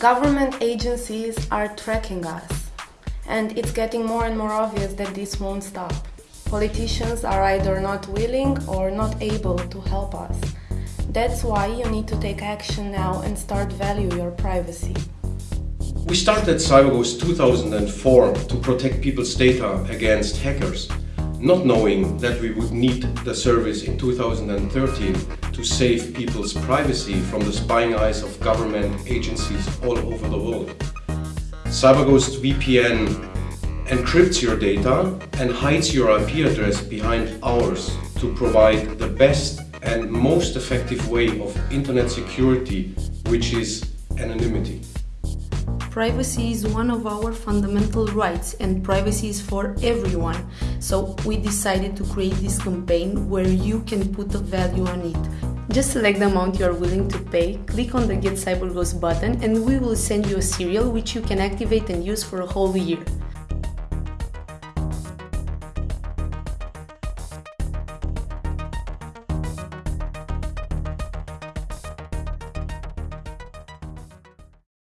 Government agencies are tracking us, and it's getting more and more obvious that this won't stop. Politicians are either not willing or not able to help us. That's why you need to take action now and start value your privacy. We started CyberGhost 2004 to protect people's data against hackers, not knowing that we would need the service in 2013 to save people's privacy from the spying eyes of government agencies all over the world. CyberGhost VPN encrypts your data and hides your IP address behind ours to provide the best and most effective way of internet security, which is anonymity. Privacy is one of our fundamental rights and privacy is for everyone. So we decided to create this campaign where you can put a value on it. Just select the amount you are willing to pay, click on the Get CyberGhost button and we will send you a serial which you can activate and use for a whole year.